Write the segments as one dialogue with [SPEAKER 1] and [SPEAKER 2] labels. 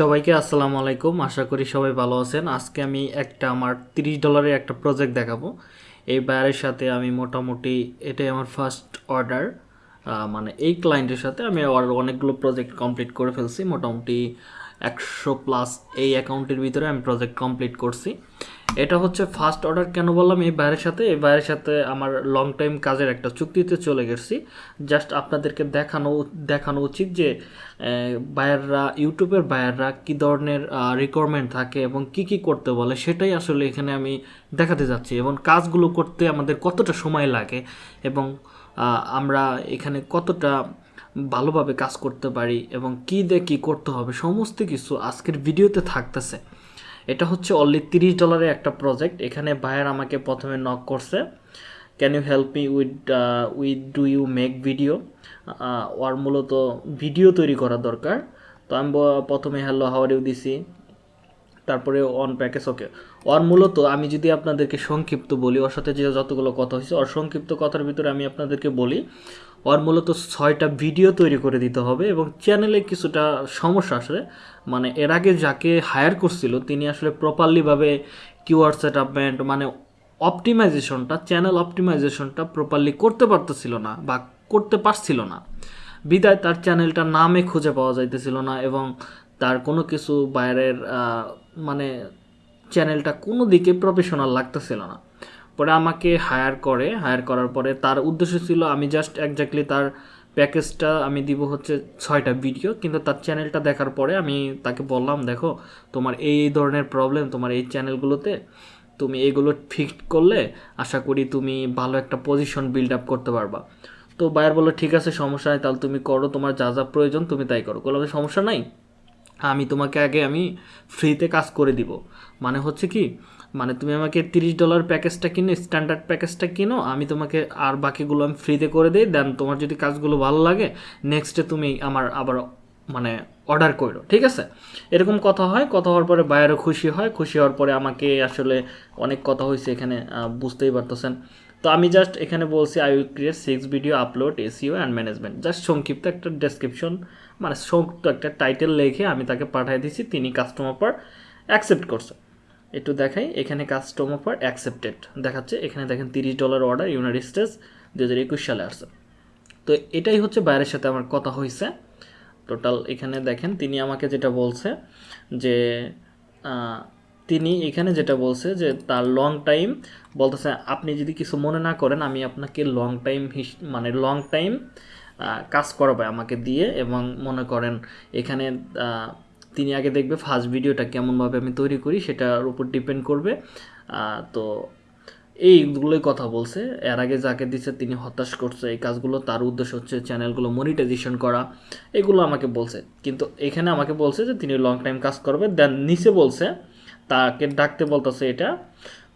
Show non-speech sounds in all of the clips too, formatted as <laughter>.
[SPEAKER 1] সবাইকে আসসালামু আলাইকুম। আশা করি সবাই ভালো আছেন। আজকে আমি একটা আমার তিরিশ ডলারের একটা প্রজেক্ট দেখাবো। এই বায়ারের সাথে আমি মোটামুটি এটাই আমার ফার্স্ট অর্ডার মানে এই ক্লায়েন্টের সাথে আমি অনেকগুলো প্রজেক্ট কমপ্লিট করে ফেলছি। মোটামুটি একশো প্লাস এই অ্যাকাউন্টের ভিতরে আমি প্রজেক্ট কমপ্লিট করছি। এটা হচ্ছে ফার্স্ট অর্ডার কেন বললাম? এই বাইরের সাথে, এই বাইরের সাথে আমার লং টাইম কাজের একটা চুক্তিতে চলে গেছি। জাস্ট আপনাদেরকে দেখানো দেখানো উচিত যে বায়াররা ইউটিউবের বায়াররা কী ধরনের রিকোয়ারমেন্ট থাকে এবং কি কি করতে বলে সেটাই আসলে এখানে আমি দেখাতে যাচ্ছি এবং কাজগুলো করতে আমাদের কতটা সময় লাগে এবং আমরা এখানে কতটা ভালোভাবে কাজ করতে পারি এবং কী দিয়ে কী করতে হবে, সমস্ত কিছু আজকের ভিডিওতে থাকতেছে। এটা হচ্ছে অনলি তিরিশ ডলারের একটা প্রজেক্ট এখানে বায়ার আমাকে প্রথমে নক করছে can you help me with with do you make video ওর মূলত ভিডিও তৈরি করা দরকার। তো আমি প্রথমে হ্যালো হাওয়ার ইউ দিছি। তারপরে অন প্যাকেজ ওকে ওর মূলত আমি যদি আপনাদেরকে সংক্ষিপ্ত বলি, ওর সাথে যে যতগুলো কথা হয়েছে, ওর সংক্ষিপ্ত কথার ভিতরে আমি আপনাদেরকে বলি ওর মূলত ছয়টা ভিডিও তৈরি করে দিতে হবে এবং চ্যানেলে কিছুটা সমস্যা আসলে। মানে এর আগে যাকে হায়ার করছিল, তিনি আসলে প্রপারলিভাবে কিওয়ার্ড সেটআপমেন্ট মানে অপটিমাইজেশনটা চ্যানেল অপটিমাইজেশনটা প্রপারলি করতে পারতেছিল না বা করতে পারছিল না। বিদায় তার চ্যানেলটা নামে খুঁজে পাওয়া যাইতেছিল না এবং তার কোনো কিছু বাইরের মানে চ্যানেলটা কোনো দিকে প্রফেশনাল লাগতেছিল না। পরে আমাকে হায়ার করে হায়ার করার পরে তার উদ্দেশ্য ছিল আমি জাস্ট একজাক্টলি তার প্যাকেজটা আমি দিব হচ্ছে ছয়টা ভিডিও কিন্তু তার চ্যানেলটা দেখার পরে আমি তাকে বললাম, দেখো, তোমার এই ধরনের প্রবলেম তোমার এই চ্যানেলগুলোতে তুমি এগুলো ফিক্স করলে আশা করি তুমি ভালো একটা পজিশন বিল্ড আপ করতে পারবা। তো বায়ার বলল, ঠিক আছে, সমস্যা নেই, তাহলে তুমি করো, তোমার যা যা প্রয়োজন তুমি তাই করো। বললাম, সমস্যা নাই, আমি তোমাকে আগে আমি ফ্রিতে কাজ করে দিব। মানে হচ্ছে কি মানে তুমি আমাকে তিরিশ ডলার প্যাকেজটা কিনো স্ট্যান্ডার্ড প্যাকেজটা কিনো, আমি তোমাকে আর বাকিগুলো আমি ফ্রিতে করে দিই দেন তোমার যদি কাজগুলো ভালো লাগে নেক্সটে তুমি আমার আবার মানে অর্ডার করো, ঠিক আছে? এরকম কথা হয়, কথা হওয়ার পরে বায়ারও খুশি হয়, খুশি হওয়ার পরে আমাকে আসলে অনেক কথা হয়েছে এখানে বুঝতেই পারতেছেন। তো আমি জাস্ট এখানে বলছি I will create six video upload SEO and management just সংক্ষিপ্ত একটা ডেসক্রিপশন মানে সংক্ষিপ্ত একটা টাইটেল লিখে আমি তাকে পাঠিয়ে দিয়েছি, তিনি কাস্টমার পর অ্যাকসেপ্ট করছে। একটু দেখাই। এখানে কাস্টমার পর অ্যাকসেপ্টেড দেখাচ্ছে, এখানে দেখেন তিরিশ ডলার অর্ডার ইউনাইটেড স্টেটস দু হাজার একুশ সালে আসছে। তো এটাই হচ্ছে বাইরের সাথে আমার কথা হয়েছে টোটাল এখানে দেখেন, তিনি আমাকে যেটা বলছে যে তিনি এখানে যেটা বলছে যে, তার লং টাইম বলতেছে, আপনি যদি কিছু মনে না করেন, আমি আপনাকে লং টাইম মানে লং টাইম কাজ করাবে আমাকে দিয়ে এবং মনে করেন, এখানে তিনি আগে দেখবে ফার্স্ট ভিডিওটা কেমনভাবে আমি তৈরি করি সেটার উপর ডিপেন্ড করবে। তো এইগুলোই কথা বলছে। এর আগে যাকে দিচ্ছে তিনি হতাশ করছে। এই কাজগুলো তার উদ্দেশ্য হচ্ছে চ্যানেলগুলো মনিটাইজেশন করা। এগুলো আমাকে বলছে। কিন্তু এখানে আমাকে বলছে যে তিনি লং টাইম কাজ করবে। দেন নিচে বলছে, তাকে ডাকতে বলতেছে এটা।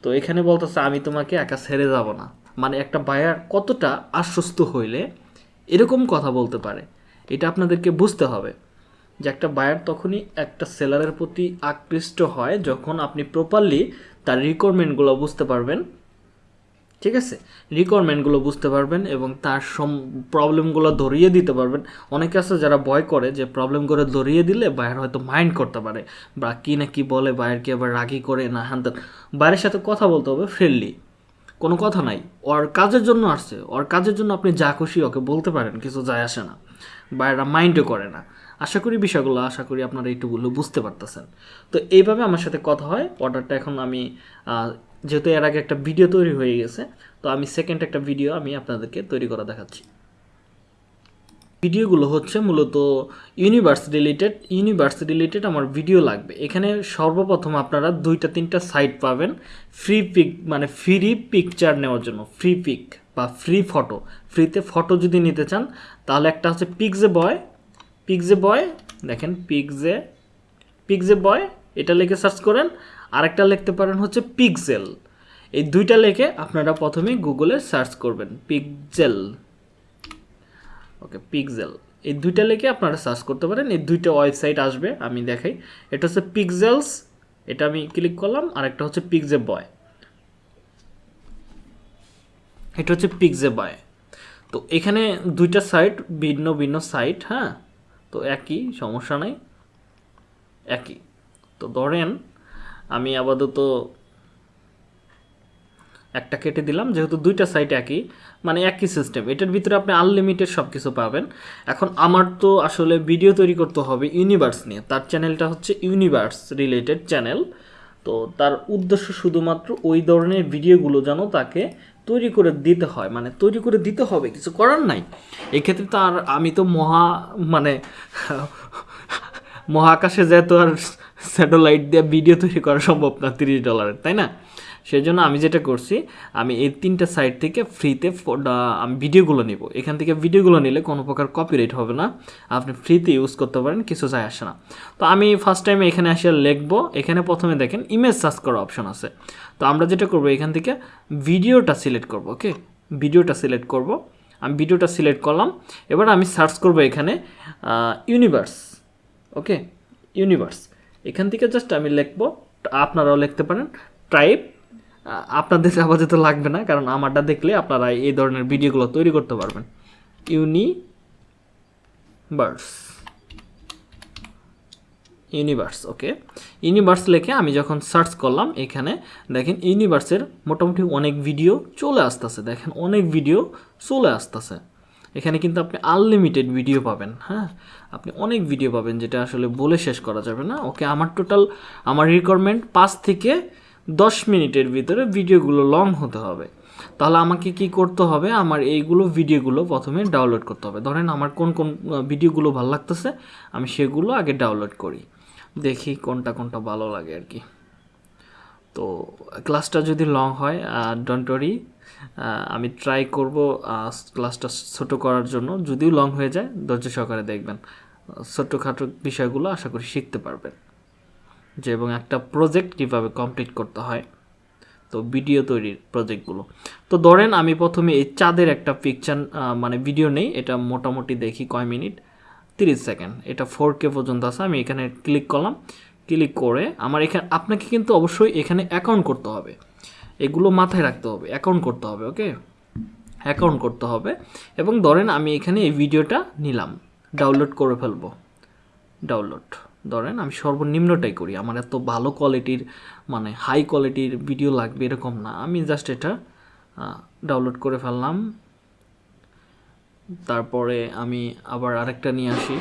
[SPEAKER 1] তো এখানে বলতেছে, আমি তোমাকে একা ছেড়ে যাব না। মানে একটা বায়ার কতটা আশ্বস্ত হইলে এরকম কথা বলতে পারে। এটা আপনাদেরকে বুঝতে হবে। যে একটা বায়ার তখনই একটা সেলারের প্রতি আকৃষ্ট হয় যখন আপনি প্রপারলি তার রিকোয়ারমেন্টগুলো বুঝতে পারবেন। ঠিক আছে? রিকোয়ারমেন্টগুলো বুঝতে পারবেন এবং তার সম প্রবলেমগুলো ধরিয়ে দিতে পারবেন। অনেকে আছে যারা ভয় করে যে প্রবলেমগুলো ধরিয়ে দিলে বায়ার হয়তো মাইন্ড করতে পারে বা কী না কী বলে বায়ারকে আবার রাগি করে না হ্যান বাইরের সাথে কথা বলতে হবে ফ্রেন্ডলি কোনো কথা নাই। ওর কাজের জন্য আসছে। ওর কাজের জন্য আপনি যা খুশি ওকে বলতে পারেন, কিছু যায় আসে না। বাইরেরা মাইন্ডও করে না। আশা করি বিষয়গুলো, আশা করি আপনারা একটুগুলো বুঝতে পারতেছেন। তো এইভাবে আমার সাথে কথা হয়। অর্ডারটা এখন আমি যেহেতু এর আগে একটা ভিডিও তৈরি হয়ে গেছে, তো আমি সেকেন্ড একটা ভিডিও আমি আপনাদেরকে তৈরি করা দেখাচ্ছি। ভিডিওগুলো হচ্ছে মূলত ইউনিভার্স রিলেটেড ইউনিভার্স রিলেটেড আমার ভিডিও লাগবে। এখানে সর্বপ্রথম আপনারা দুইটা, তিনটা সাইট পাবেন। ফ্রি পিক মানে ফ্রি পিকচার নেওয়ার জন্য ফ্রি পিক বা ফ্রি ফটো ফ্রিতে ফটো যদি নিতে চান, তাহলে একটা হচ্ছে পিকজে বয় পিকজে বয় দেখেন পিকজে পিকজে বয় এটা লিখে সার্চ করেন, আরেকটা লিখতে পারেন হচ্ছে পিকজেল এই দুইটা লেখে আপনারা প্রথমে গুগলে সার্চ করবেন পিকজেল ওকে পিকজেল এই দুইটা লেখে আপনারা সার্চ করতে পারেন, এই দুইটা ওয়েবসাইট আসবে, আমি দেখাই। এটা হচ্ছে পিকজেলস এটা আমি ক্লিক করলাম আর একটা হচ্ছে পিকজে বয় এটা হচ্ছে পিকজে বয় তো এখানে দুইটা সাইট ভিন্ন ভিন্ন সাইট হ্যাঁ? তো একই, সমস্যা নাই। একই। তো ধরেন, আমি আপাতত একটা কেটে দিলাম, যেহেতু দুইটা সাইট একই মানে একই সিস্টেম এটার ভিতরে আপনি আনলিমিটেড সব কিছু পাবেন। এখন আমার তো আসলে ভিডিও তৈরি করতে হবে ইউনিভার্স নিয়ে। তার চ্যানেলটা হচ্ছে ইউনিভার্স রিলেটেড চ্যানেল তো তার উদ্দেশ্য শুধুমাত্র ওই ধরনের ভিডিওগুলো যেন তাকে তৈরি করে দিতে হয় মানে তৈরি করে দিতে হবে, কিছু করার নাই। এক্ষেত্রে তো আর আমি তো মহা মানে মহাকাশে যেত আর স্যাটেলাইট দিয়ে ভিডিও তৈরি করা সম্ভব না, তিরিশ ডলারের, তাই না? সেই জন্য আমি যেটা করছি, আমি এই তিনটা সাইট থেকে ফ্রিতে আমি ভিডিওগুলো নিব। এখান থেকে ভিডিওগুলো নিলে কোনো প্রকার কপিরাইট হবে না, আপনি ফ্রিতে ইউজ করতে পারেন, কিছু যায় আসে না। তো আমি ফার্স্ট টাইম এখানে এসে লিখব, এখানে প্রথমে দেখেন ইমেজ সার্চ করার অপশন আছে। তো আমরা যেটা করব এখান থেকে ভিডিওটা সিলেক্ট করব, ওকে? ভিডিওটা সিলেক্ট করব। আমি ভিডিওটা সিলেক্ট করলাম। এবার আমি সার্চ করব এখানে ইউনিভার্স ওকে? ইউনিভার্স এখান থেকে জাস্ট আমি লিখব, আপনারাও লিখতে পারেন টাইপ আপনাদের <laughs> আপাতত লাগবে না, কারণ আমারটা দেখলে আপনারা এই ধরনের ভিডিওগুলো তৈরি করতে পারবেন। ইউনিভার্স ইউনিভার্স, ওকে? ইউনিভার্স লেখে আমি যখন সার্চ করলাম, এখানে দেখেন ইউনিভার্সের মোটামুটি অনেক ভিডিও চলে আসতেছে। দেখেন অনেক ভিডিও চলে আসতেছে। এখানে কিন্তু আপনি আনলিমিটেড ভিডিও পাবেন হ্যাঁ? আপনি অনেক ভিডিও পাবেন যেটা আসলে বলে শেষ করা যাবে না, ওকে? আমার টোটাল আমার রিকোয়ারমেন্ট পাঁচ থেকে দশ মিনিটের ভিতরে ভিডিওগুলো লং হতে হবে। তাহলে আমাকে কি করতে হবে? আমার এইগুলো ভিডিওগুলো প্রথমে ডাউনলোড করতে হবে। ধরেন আমার কোন কোন ভিডিওগুলো ভালো লাগতেছে, আমি সেগুলো আগে ডাউনলোড করি। দেখি কোনটা কোনটা ভালো লাগে আর কি। তো ক্লাসটা যদি লং হয় ডোন্ট ওয়ারি আমি ট্রাই করব ক্লাসটা ছোট করার জন্য। যদিও লং হয়ে যায়, ধৈর্য সহকারে দেখবেন। ছোটোখাটো বিষয়গুলো আশা করি শিখতে পারবেন। যে এবং একটা প্রজেক্ট কীভাবে কমপ্লিট করতে হয়। তো ভিডিও তৈরির প্রজেক্টগুলো তো ধরেন আমি প্রথমে এই চাঁদের একটা পিকচার মানে ভিডিও নেই, এটা মোটামুটি দেখি কয় মিনিট। তিরিশ সেকেন্ড। এটা ফোর কে পর্যন্ত আছে, আমি এখানে ক্লিক করলাম। ক্লিক করে আমার এখানে, আপনাকে কিন্তু অবশ্যই এখানে অ্যাকাউন্ট করতে হবে। এগুলো মাথায় রাখতে হবে অ্যাকাউন্ট করতে হবে ওকে অ্যাকাউন্ট করতে হবে। এবং ধরেন আমি এখানে এই ভিডিওটা নিলাম ডাউনলোড করে ফেলব। ডাউনলোড ধরেন আমি সর্বনিম্নটাই করি। আমার এত ভালো কোয়ালিটির মানে হাই কোয়ালিটির ভিডিও লাগবে এরকম না। আমি জাস্ট এটা ডাউনলোড করে ফেললাম। তারপরে আমি আবার আরেকটা নিয়ে আসি।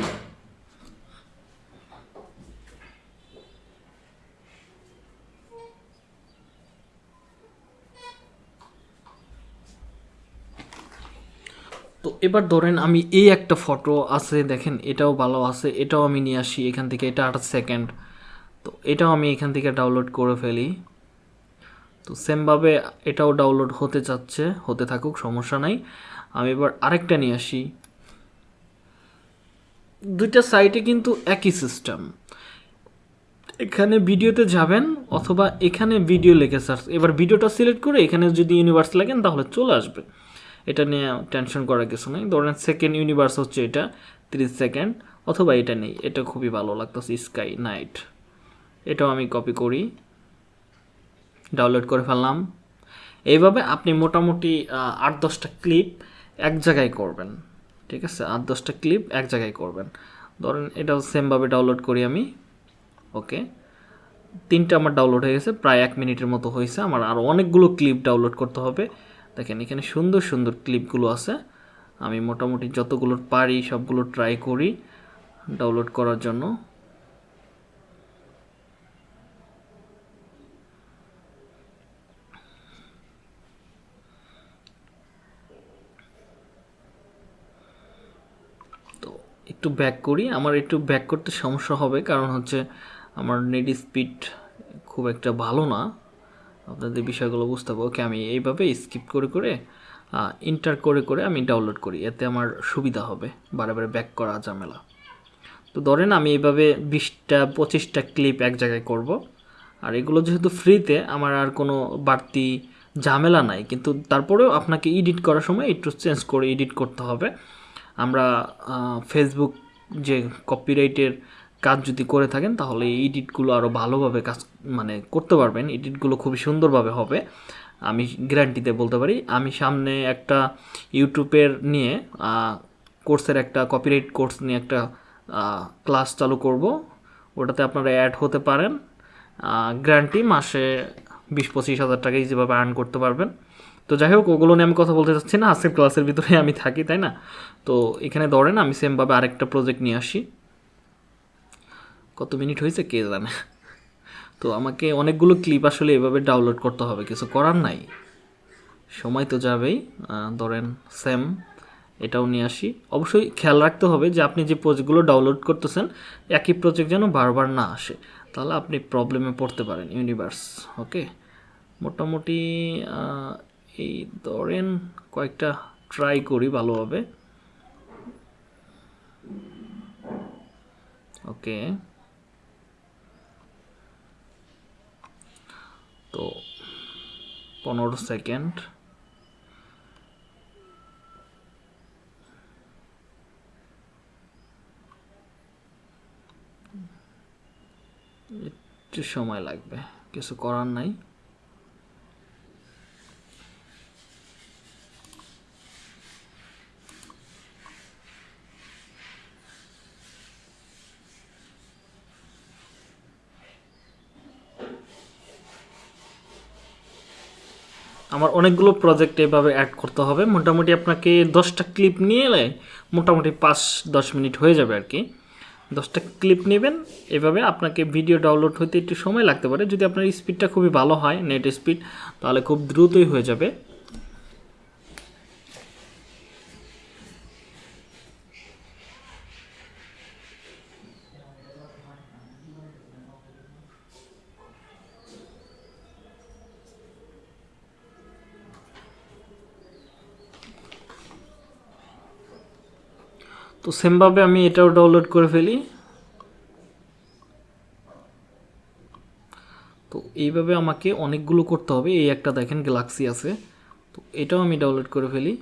[SPEAKER 1] তো এবার ধরেন আমি এই একটা ফটো আছে, দেখেন এটাও ভালো আছে, এটাও আমি নিয়ে আসি এখান থেকে, এটা আট সেকেন্ড তো এটাও আমি এখান থেকে ডাউনলোড করে ফেলি। তো সেমভাবে এটাও ডাউনলোড হতে চাচ্ছে, হতে থাকুক, সমস্যা নাই। আমি এবার আরেকটা নিয়ে আসি। দুইটা সাইটে কিন্তু একই সিস্টেম এখানে ভিডিওতে যাবেন অথবা এখানে ভিডিও লিখে সার্চ এবার ভিডিওটা সিলেক্ট করে এখানে যদি ইউনিভার্স লাগেন তাহলে চলে আসবে। এটা নিয়ে টেনশন করার কিছু নেই। ধরেন সেকেন্ড ইউনিভার্স হচ্ছে এটা তিরিশ সেকেন্ড অথবা এটা নেই। এটা খুবই ভালো লাগতেছে স্কাই নাইট এটাও আমি কপি করি। ডাউনলোড করে ফেললাম। এইভাবে আপনি মোটামুটি আট দশটা ক্লিপ এক জায়গায় করবেন, ঠিক আছে? আট, দশটা ক্লিপ এক জায়গায় করবেন। ধরেন এটাও সেমভাবে ডাউনলোড করি আমি ওকে তিনটা আমার ডাউনলোড হয়ে গেছে, প্রায় এক মিনিটের মতো হয়েছে। আমার আরও অনেকগুলো ক্লিপ ডাউনলোড করতে হবে। দেখেন, এখানে সুন্দর সুন্দর ক্লিপগুলো আছে। আমি মোটামুটি যতগুলো পারি সবগুলো ট্রাই করি ডাউনলোড করার জন্য তো একটু ব্যাক করি। আমার একটু ব্যাক করতে সমস্যা হবে কারণ হচ্ছে আমার নেট স্পিড খুব একটা ভালো না। আপনাদের বিষয়গুলো বুঝতে হবে। ওকে, আমি এইভাবে স্কিপ করে করে ইন্টার করে করে আমি ডাউনলোড করি। এতে আমার সুবিধা হবে। বারে ব্যাক করা ঝামেলা। তো ধরেন আমি এইভাবে বিশটা, পঁচিশটা ক্লিপ এক জায়গায় করব। আর এগুলো যেহেতু ফ্রিতে আমার আর কোনো বাড়তি ঝামেলা নাই। কিন্তু তারপরেও আপনাকে এডিট করার সময় একটু চেঞ্জ করে এডিট করতে হবে। আমরা ফেসবুক যে কপিরাইটের কাজ যদি করে থাকেন, তাহলে এই এডিটগুলো আরও ভালোভাবে কাজ মানে করতে পারবেন। এডিটগুলো খুবই সুন্দরভাবে হবে। আমি গ্যারান্টিতে বলতে পারি, আমি সামনে একটা ইউটিউবের নিয়ে কোর্সের একটা কপিরাইট কোর্স নিয়ে একটা ক্লাস চালু করব। ওটাতে আপনারা অ্যাড হতে পারেন। গ্যারান্টি মাসে বিশ পঁচিশ হাজার টাকা ইজিভাবে আর্ন করতে পারবেন। তো যাই হোক ওগুলো নিয়ে আমি কথা বলতে চাচ্ছি না আজকের ক্লাসের ভিতরে আমি থাকি, তাই না? তো এখানে ধরেন আমি সেমভাবে আরেকটা প্রজেক্ট নিয়ে আসি। কত মিনিট হয়েছে কে জানে? তো আমাকে অনেকগুলো ক্লিপ আসলে এভাবে ডাউনলোড করতে হবে, কিছু করার নাই। সময় তো যাবেই ধরেন সেম এটাও নিয়ে আসি। অবশ্যই খেয়াল রাখতে হবে যে আপনি যে প্রজেক্টগুলো ডাউনলোড করতেছেন, একই প্রজেক্ট যেন বারবার না আসে। তাহলে আপনি প্রবলেমে পড়তে পারেন ইউনিভার্স ওকে মোটামুটি এই ধরেন কয়েকটা ট্রাই করি ভালোভাবে। ওকে তো পনেরো সেকেন্ড একটু সময় লাগবে, কিছু করার নাই আমার অনেকগুলো প্রজেক্ট এভাবে অ্যাড করতে হবে। মোটামুটি আপনাকে দশটা ক্লিপ নিয়ে এলে মোটামুটি পাঁচ, দশ মিনিট হয়ে যাবে আর কি। দশটা ক্লিপ নেবেন, এভাবে আপনাকে ভিডিও ডাউনলোড হতে একটু সময় লাগতে পারে। যদি আপনার স্পিডটা খুবই ভালো হয় নেট স্পিড তাহলে খুব দ্রুতই হয়ে যাবে। তো সেমভাবে আমি এটাও ডাউনলোড করে ফেলি। তো এইভাবে আমাকে অনেকগুলো করতে হবে। এই একটা দেখেন গ্যালাক্সি আছে। তো এটাও আমি ডাউনলোড করে ফেলি।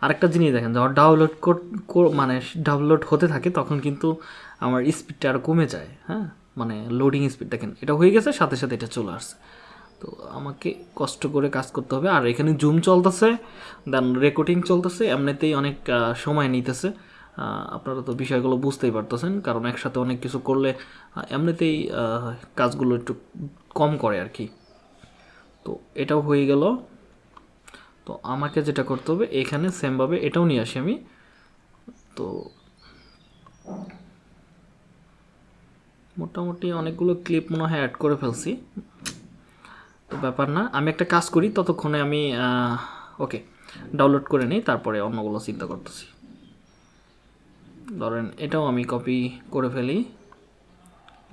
[SPEAKER 1] আরেকটা জিনিস দেখেন, যখন ডাউনলোড মানে ডাউনলোড হতে থাকে, তখন কিন্তু আমার স্পিডটা আরও কমে যায় হ্যাঁ? মানে লোডিং স্পিড দেখেন, এটা হয়ে গেছে, সাথে সাথে এটা চলে আসছে। তো আমাকে কষ্ট করে কাজ করতে হবে। আর এখানে জুম চলতেছে দেন রেকর্ডিং চলতেছে, এমনিতেই অনেক সময় নিতেছে। আপনারা তো বিষয়গুলো বুঝতেই পারতেছেন, কারণ একসাথে অনেক কিছু করলে এমনিতেই কাজগুলো একটু কম করে আর কি তো এটাও হয়ে গেল। তো আমাকে যেটা করতে হবে, এখানে সেমভাবে এটাও নিয়ে আসি আমি। তো মোটামুটি অনেকগুলো ক্লিপ মনে হয় অ্যাড করে ফেলছি। ব্যাপার না। আমি একটা কাজ করি, ততক্ষণে আমি ওকে ডাউনলোড করে নিই, তারপরে অন্যগুলো চিন্তা করতেছি। ধরেন এটাও আমি কপি করে ফেলি।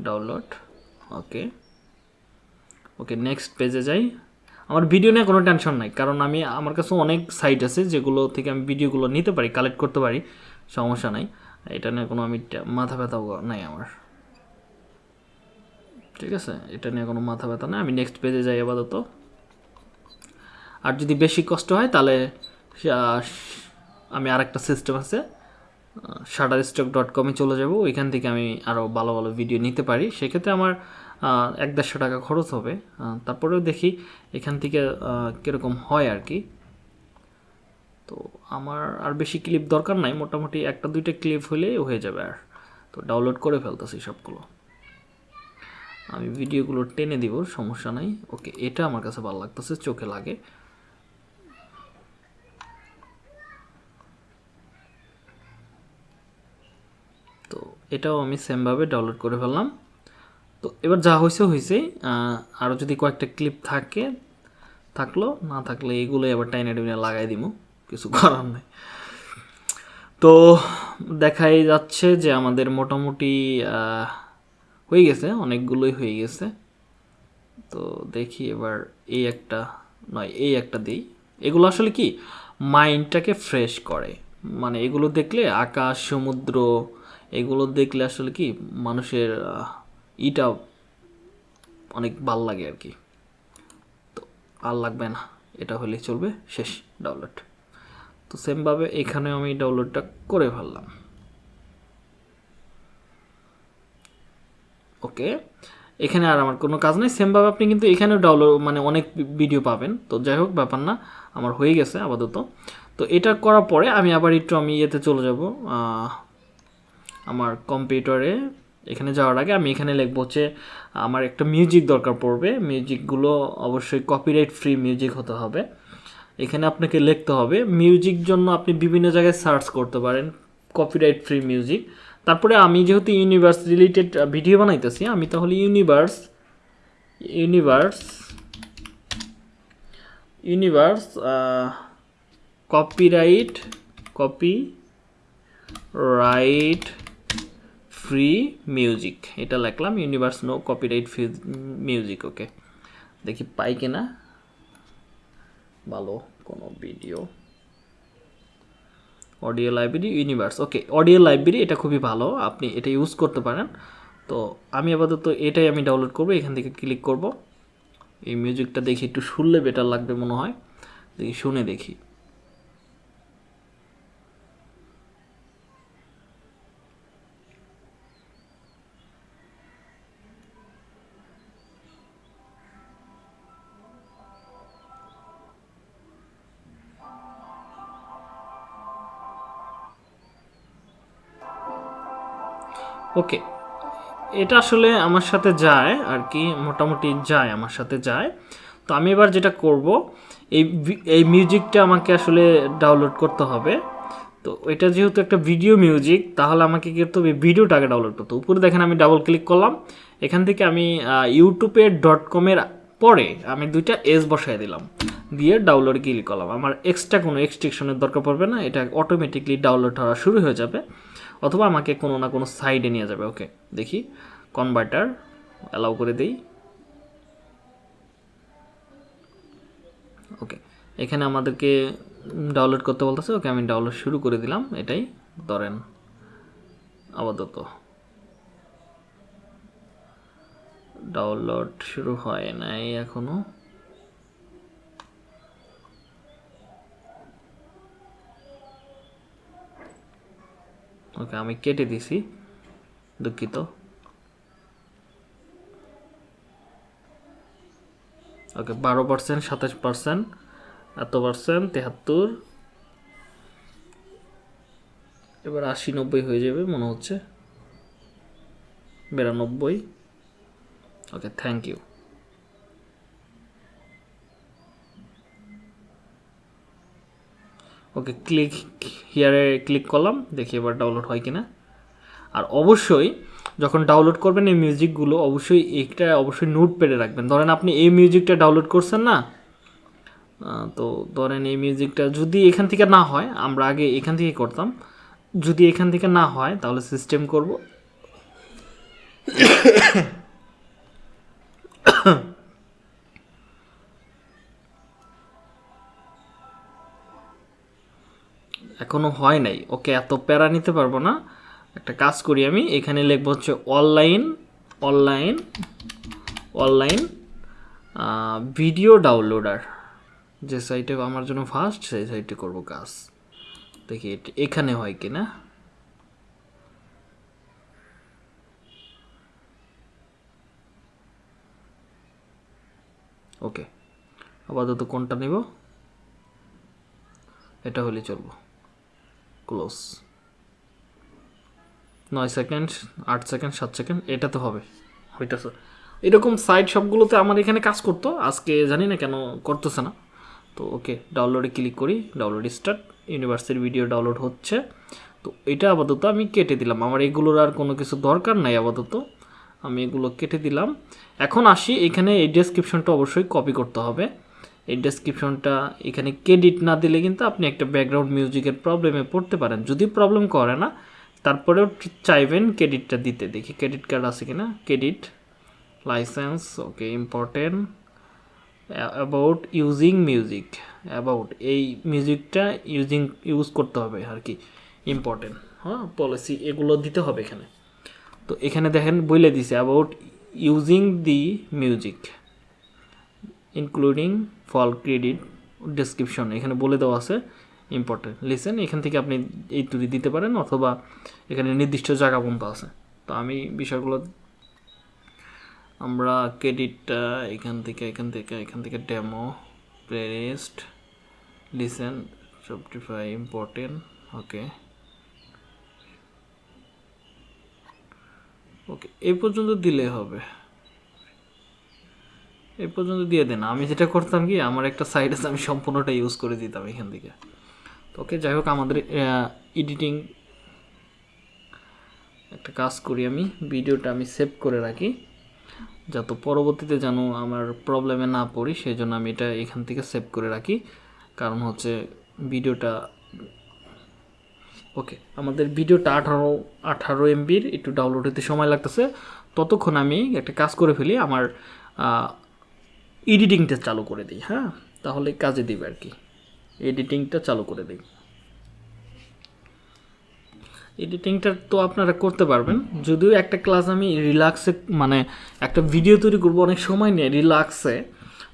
[SPEAKER 1] ডাউনলোড ওকে। ওকে নেক্সট পেজে যাই। আমার ভিডিও নিয়ে কোনো টেনশন নাই, কারণ আমি, আমার কাছে অনেক সাইট আছে, যেগুলো থেকে আমি ভিডিওগুলো নিতে পারি কালেক্ট করতে পারি, সমস্যা নাই। এটা নিয়ে কোনো আমি মাথা ব্যথাও নাই আমার। ঠিক আছে? এটা নিয়ে কোনো মাথা ব্যথা নেই, আমি নেক্সট পেজে যাই আপাতত। আর যদি বেশি কষ্ট হয়, তাহলে আমি আরেকটা সিস্টেম আছে শাটার স্টক ডট কমে চলে যাব। ওইখান থেকে আমি আরও ভালো ভালো ভিডিও নিতে পারি। সেক্ষেত্রে আমার এক দেড়শো টাকা খরচ হবে। তারপরেও দেখি এখান থেকে কীরকম হয় আর কি। তো আমার আর বেশি ক্লিপ দরকার নাই। মোটামুটি একটা দুইটা ক্লিপ হলেই হয়ে যাবে আর। তো ডাউনলোড করে ফেলতেছি সবগুলো। আমি ভিডিওগুলো টেনে দিব, সমস্যা নাই। ওকে, এটা আমার কাছে ভালো লাগতেছে, চোখে লাগে। তো এটাও আমি সেমভাবে ডাউনলোড করে ফেললাম। তো এবার যা হয়েছে হয়েছে আরও যদি কয়েকটা ক্লিপ থাকে, থাকল, না থাকলে এগুলোই আবার টাইনে টেনে লাগাই দিব কিছু করার নেই। তো দেখাই যাচ্ছে যে আমাদের মোটামুটি হয়ে গেছে, অনেকগুলোই হয়ে গেছে। তো দেখি এবার এই একটা, নয়, এই একটা দিই। এগুলো আসলে কি? মাইন্ডটাকে ফ্রেশ করে। মানে এগুলো দেখলে আকাশ, সমুদ্র, এগুলো দেখলে আসলে কি? মানুষের ইটা অনেক ভালো লাগে আর কি। তো আর লাগবে না, এটা হলেই চলবে, শেষ ডাউনলোড তো সেমভাবে এখানে আমি ডাউনলোডটা করে ফেললাম। ওকে? এখানে আর আমার কোনো কাজ নেই। সেমভাবে আপনি কিন্তু এখানেও ডাউনলোড মানে অনেক ভিডিও পাবেন। তো যাই হোক, ব্যাপার না। আমার হয়ে গেছে আপাতত। তো এটা করার পরে আমি আবার একটু আমি ইয়েতে চলে যাব। আমার কম্পিউটারে এখানে যাওয়ার আগে আমি এখানে লিখব হচ্ছে, আমার একটা মিউজিক দরকার পড়বে। মিউজিকগুলো অবশ্যই কপিরাইট ফ্রি মিউজিক হতে হবে। এখানে আপনাকে লিখতে হবে। মিউজিক জন্য আপনি বিভিন্ন জায়গায় সার্চ করতে পারেন। কপিরাইট ফ্রি মিউজিক তারপরে আমি যেহেতু ইউনিভার্স রিলেটেড ভিডিও বানাইতেছি, আমি তাহলে universe universe universe copyright copy right free music এটা লিখলাম universe no copyright free music okay দেখি পাই কিনা? ভালো কোনো video audio library universe. Okay, audio library এটা খুবই ভালো, আপনি এটা ইউজ করতে পারেন। তো আমি আপাতত এটাই আমি ডাউনলোড করব, এখান থেকে ক্লিক করব। এই মিউজিকটা দেখি একটু শুনলে বেটার লাগবে মনে হয়। দেখি, শুনে দেখি। ওকে এটা আসলে আমার সাথে যায় আর কি, মোটামুটি যায়, আমার সাথে যায়। তো আমি এবার যেটা করব, এই এই মিউজিকটা আমাকে আসলে ডাউনলোড করতে হবে। তো এটা যেহেতু একটা ভিডিও মিউজিক তাহলে আমাকে কি করতে হবে? ভিডিওটাকে ডাউনলোড করতে উপরে দেখেন আমি ডাবল ক্লিক করলাম। এখান থেকে আমি ইউটিউবের ডট কমের পরে আমি দুইটা এস বসাই দিলাম। দিয়ে ডাউনলোড ক্লিক করলাম। আমার এক্সট্রা কোনো এক্সট্রিকশনের দরকার পড়বে না। এটা অটোমেটিকলি ডাউনলোড হওয়া শুরু হয়ে যাবে। অথবা আমাকে কোনো না কোনো সাইডে নিয়ে যাবে ওকে দেখি কনভার্টার অ্যালাউ করে দিই। ওকে এখানে আমাদেরকে ডাউনলোড করতে বলতেছে ওকে আমি ডাউনলোড শুরু করে দিলাম, এটাই। ধরেন, আপাতত। ডাউনলোড শুরু হয় নাই এখনও। ওকে, আমি কেটে দিছি, দুঃখিত। ওকে, বারো পার্সেন্ট, সাতাশ পার্সেন্ট, এত পার্সেন্ট, তেহাত্তর। এবার আশি, নব্বই হয়ে যাবে, মনে হচ্ছে। বিরানব্বই। Okay, thank you. Okay click হিয়ারে click করলাম, দেখি এবার ডাউনলোড হয় কিনা। আর অবশ্যই যখন ডাউনলোড করবেন এই মিউজিকগুলো অবশ্যই এইটা অবশ্যই নোট পেডে রাখবেন। ধরেন আপনি এই মিউজিকটা ডাউনলোড করছেন না তো ধরেন এই মিউজিকটা যদি এখান থেকে না হয়, আমরা আগে এখান থেকে করতাম। যদি এখান থেকে না হয়, তাহলে সিস্টেম করব। এখনও হয় নাই। ওকে, এত প্যারা নিতে পারব না। একটা কাজ করি আমি, এখানে লিখব হচ্ছে online online online video downloader. যে সাইটে আমার জন্য ফার্স্ট সেই সাইটে করব কাজ। দেখি এখানে হয় কি না ওকে, আপাতত কোনটা নিব? এটা হলে চলবো। ক্লোজ। নয় সেকেন্ড, আট সেকেন্ড, সাত সেকেন্ড, এটা তো হবে। হইতেছে। এরকম সাইট সবগুলোতে আমার এখানে কাজ করতো, আজকে জানি না কেন করতেছে না। তো ওকে ডাউনলোডে ক্লিক করি ডাউনলোড স্টার্ট ইউনিভার্সিটির ভিডিও ডাউনলোড হচ্ছে। তো এটা আপাতত আমি কেটে দিলাম। আমার এগুলোর আর কোনো কিছু দরকার নাই আপাতত। আমি এগুলো কেটে দিলাম। এখন আসি, এখানে এই ডেসক্রিপশনটা অবশ্যই কপি করতে হবে। এই ডেসক্রিপশনটা এখানে ক্রেডিট না দিলে কিন্তু আপনি একটা ব্যাকগ্রাউন্ড মিউজিকের প্রবলেমে পড়তে পারেন। যদি প্রবলেম করে না, তারপরেও চাইবেন ক্রেডিটটা দিতে। দেখি ক্রেডিট কার্ড আছে কিনা? Credit license okay important about using music about এই মিউজিকটা ইউজিং ইউজ করতে হবে আর কি ইম্পর্টেন্ট হ্যাঁ পলিসি এগুলো দিতে হবে এখানে। তো এখানে দেখেন বলে দিছে about using the music including full credit description এখানে বলে দেওয়া আছে ইম্পর্টেন্ট লিসেন এখান থেকে আপনি এই তুলি দিতে পারেন অথবা এখানে নির্দিষ্ট জায়গা পর্যন্ত আছে। তো আমি বিষয়গুলো আমরা ক্রেডিটটা এখান থেকে এখান থেকে এখান থেকে demo playlist listen Spotify important okay okay এই পর্যন্ত দিলে হবে। এই পর্যন্ত দিয়ে দেন। আমি যেটা করতাম কি, আমার একটা সাইড আছে, আমি সম্পূর্ণটা ইউজ করে দিতাম এখান থেকে। তো ওকে যাই হোক, আমাদের এডিটিং একটা কাজ করি আমি। ভিডিওটা আমি সেভ করে রাখি, যাতে পরবর্তীতে যেন আমার প্রবলেমে না পড়ি সেই জন্য আমি এটা এখান থেকে সেভ করে রাখি। কারণ হচ্ছে ভিডিওটা ওকে আমাদের ভিডিওটা আঠারো আঠারো এমবির একটু ডাউনলোড হতে সময় লাগতেছে। ততক্ষণ আমি একটা কাজ করে ফেলি, আমার এডিটিংটা চালু করে দিই হ্যাঁ? তাহলে কাজে দিবে আর কি। এডিটিংটা চালু করে দিই। এডিটিংটা তো আপনারা করতে পারবেন। যদিও একটা ক্লাস আমি রিল্যাক্সে মানে একটা ভিডিও তৈরি করব, অনেক সময় নিয়ে রিল্যাক্সে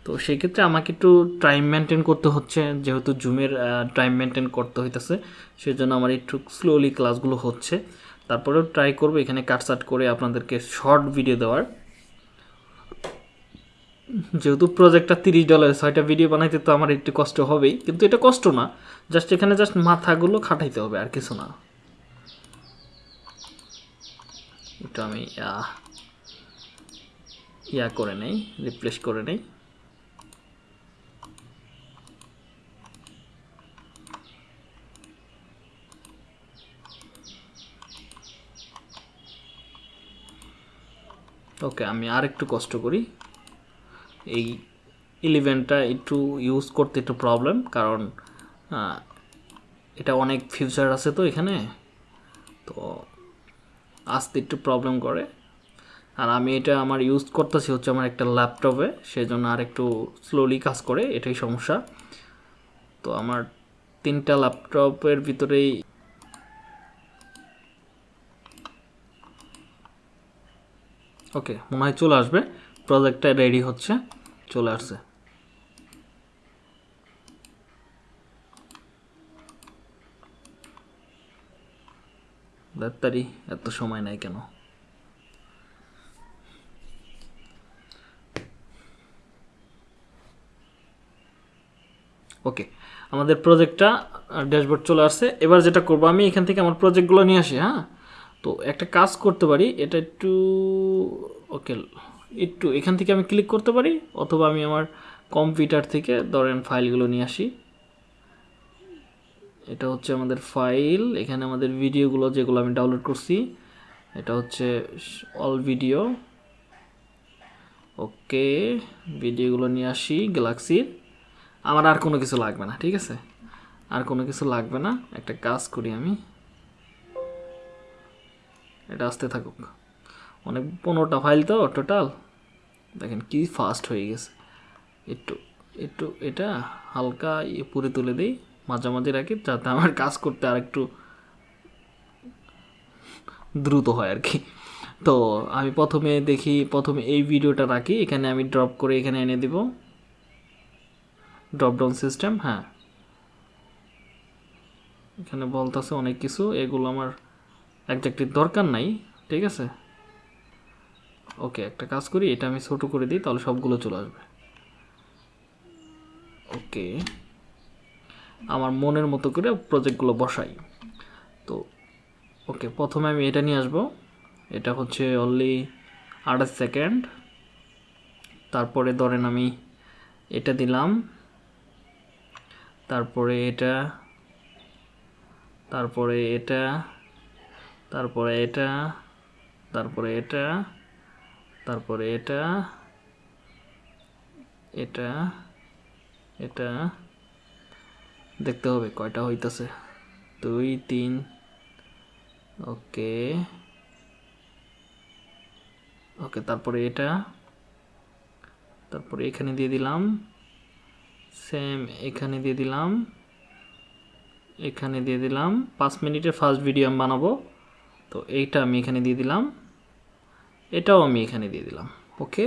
[SPEAKER 1] তো সেক্ষেত্রে আমাকে একটু টাইম মেনটেন করতে হচ্ছে, যেহেতু জুমের টাইম মেনটেন করতে হইতেছে। সেই জন্য আমার একটু স্লোলি ক্লাসগুলো হচ্ছে। তারপরেও ট্রাই করব, এখানে কাটসাট করে আপনাদেরকে শর্ট ভিডিও দেওয়ার। যেহেতু প্রজেক্টটা তিরিশ ডলার ছয়টা ভিডিও বানাইতে তো আমার একটু কষ্ট হবেই, কিন্তু এটা কষ্ট না। জাস্ট এখানে জাস্ট মাথাগুলো খাটাইতে হবে আর কিছু না। এটা আমি ইয়া করে নেই রিপ্লেস করে নেই। ওকে আমি আর একটু কষ্ট করি। এই ইলেভেনটা একটু ইউজ করতে একটু প্রবলেম কারণ এটা অনেক ফিউচার আছে তো এখানে। তো আসতে একটু প্রবলেম করে। আর আমি এটা আমার ইউজ করতেছি হচ্ছে আমার একটা ল্যাপটপে সেই জন্য আর একটু স্লোলি কাজ করে, এটাই সমস্যা। তো আমার তিনটা ল্যাপটপের ভিতরেই ওকে মনে হয় চলে আসবে। প্রজেক্টটা রেডি হচ্ছে, চলে আসছে। ডাক্তারি এত সময় নাই কেন? ওকে আমাদের প্রজেক্টটা ড্যাশবোর্ড চলে আসছে। এবার যেটা করব, আমি এখান থেকে আমার প্রজেক্টগুলো নিয়ে আসি হ্যাঁ? তো একটা কাজ করতে পারি, এটা একটু ওকে একটু এখান থেকে আমি ক্লিক করতে পারি, অথবা আমি আমার কম্পিউটার থেকে ধরেন ফাইলগুলো নিয়ে আসি। এটা হচ্ছে আমাদের ফাইল এখানে আমাদের ভিডিওগুলো যেগুলো আমি ডাউনলোড করছি, এটা হচ্ছে অল ভিডিও ওকে ভিডিওগুলো নিয়ে আসি গ্যালাক্সির আমার আর কোনো কিছু লাগবে না, ঠিক আছে? আর কোনো কিছু লাগবে না, একটা কাজ করি আমি। এটা আসতে থাকুক। অনেক পনেরোটা ফাইল তো টোটাল দেখেন কি ফাস্ট হয়ে গেছে। একটু একটু এটা হালকা ইয়ে পুরে তুলে দিই। মাঝামাঝি রাখি, যাতে আমার কাজ করতে আর একটু দ্রুত হয় আর কি। তো আমি প্রথমে দেখি, প্রথমে এই ভিডিওটা রাখি। এখানে আমি ড্রপ করে এখানে এনে দিব। ড্রপ ডাউন সিস্টেম হ্যাঁ। এখানে বলতেছে অনেক কিছু। এগুলো আমার একজাক্টলি দরকার নাই, ঠিক আছে? ওকে, একটা কাজ করি, এটা আমি ছোট করে দিই, তাহলে সবগুলো চলে আসবে। ওকে, আমার মনের মতো করে প্রজেক্টগুলো বসাই। তো, ওকে, প্রথমে আমি এটা নিয়ে আসব। এটা হচ্ছে অনলি আঠাশ সেকেন্ড তারপরে ধরেন আমি এটা দিলাম। তারপরে এটা তারপরে এটা তারপরে এটা তারপরে এটা। তারপরে এটা এটা এটা, দেখতে হবে কয়টা হইতেছে। দুই, তিন, ওকে ওকে, তারপরে এটা, তারপরে এখানে দিয়ে দিলাম সেম এখানে দিয়ে দিলাম, এখানে দিয়ে দিলাম। পাঁচ মিনিটের ফার্স্ট ভিডিও আমি বানাবো। তো এইটা আমি এখানে দিয়ে দিলাম। এটাও আমি এখানে দিয়ে দিলাম। ওকে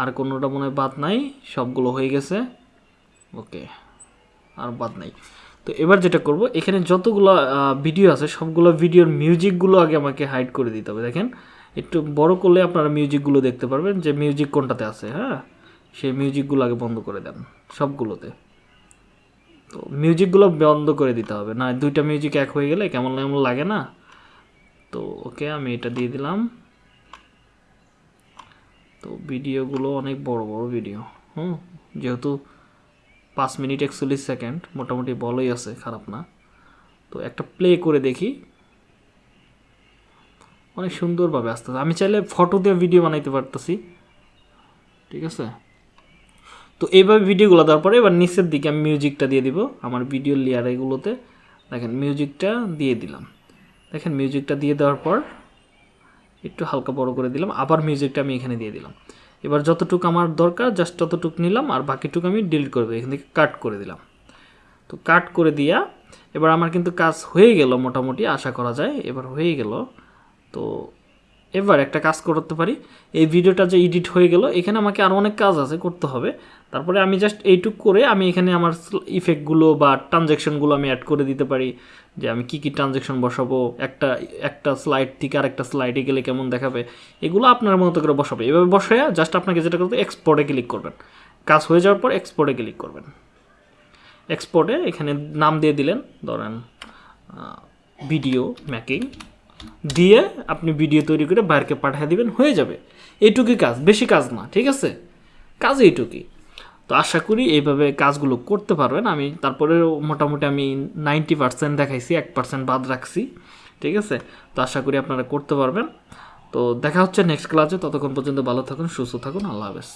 [SPEAKER 1] আর কোনোটা মনে হয় বাদ নাই, সবগুলো হয়ে গেছে। ওকে আর বাদ নাই। তো এবার যেটা করব, এখানে যতগুলো ভিডিও আছে, সবগুলো ভিডিওর মিউজিকগুলো আগে আমাকে হাইড করে দিতে হবে। দেখেন, একটু বড় করলে আপনারা মিউজিকগুলো দেখতে পারবেন যে মিউজিক কোনটাতে আছে হ্যাঁ? সেই মিউজিকগুলো আগে বন্ধ করে দেন, সবগুলোতে। তো মিউজিকগুলো বন্ধ করে দিতে হবে। না, দুইটা মিউজিক এক হয়ে গেলে কেমন কেমন লাগে না? তো ওকে আমি এটা দিয়ে দিলাম। তো ভিডিওগুলো অনেক বড় বড় ভিডিও, হুম? যেহেতু পাঁচ মিনিট একচল্লিশ সেকেন্ড, মোটামুটি বলই আছে, খারাপ না। তো একটা প্লে করে দেখি। অনেক সুন্দরভাবে আসতেছে। আমি চাইলে ফটো দিয়ে ভিডিও বানাইতে পারতেছি। ঠিক আছে? তো এইভাবে ভিডিওগুলো দেওয়ার পরে এবার নিচের দিকে আমি মিউজিকটা দিয়ে দিব। আমার ভিডিও লেয়ার এগুলোতে। দেখেন, মিউজিকটা দিয়ে দিলাম। দেখেন, মিউজিকটা দিয়ে দেওয়ার পর একটু হালকা বড় করে দিলাম, আবার মিউজিকটা আমি এখানে দিয়ে দিলাম। এবার যতটুকু আমার দরকার জাস্ট ততটুকু নিলাম, আর বাকিটুকু আমি ডিলিট করে দিই এখান থেকে কাট করে দিলাম। তো কাট করে দিয়া, এবার আমার কিন্তু কাজ হয়ে গেল মোটামুটি, আশা করা যায়, এবার হয়ে গেল। তো এবার একটা কাজ করতে পারি। এই ভিডিওটা যে এডিট হয়ে গেল, এখানে আমাকে আরও অনেক কাজ আছে করতে হবে। তারপরে আমি জাস্ট এইটুক করে আমি এখানে আমার ইফেক্টগুলো বা ট্রানজ্যাকশনগুলো আমি অ্যাড করে দিতে পারি। যে আমি কী কী ট্রানজ্যাকশন বসাবো, একটা একটা স্লাইড থেকে আর একটা স্লাইডে গেলে কেমন দেখাবে, এগুলো আপনার মতো করে বসাবে। এভাবে বসায় জাস্ট আপনাকে যেটা করতে এক্সপোর্টে ক্লিক করবেন। কাজ হয়ে যাওয়ার পর এক্সপোর্টে ক্লিক করবেন। এক্সপোর্টে এখানে নাম দিয়ে দিলেন, ধরেন ভিডিও মেকিং দিয়ে আপনি ভিডিও তৈরি করে বাইরকে পাঠিয়ে দিবেন, হয়ে যাবে। এইটুকুই কাজ, বেশি কাজ না, ঠিক আছে? কাজ এইটুকুই। তো আশা করি এইভাবে কাজগুলো করতে পারবেন। আমি তারপরে মোটামুটি আমি নাইনটি পার্সেন্ট দেখাইছি, এক পার্সেন্ট বাদ রাখছি, ঠিক আছে? তো আশা করি আপনারা করতে পারবেন। তো দেখা হচ্ছে নেক্সট ক্লাসে ততক্ষণ পর্যন্ত ভালো থাকুন, সুস্থ থাকুন। আল্লাহ হাফেজ।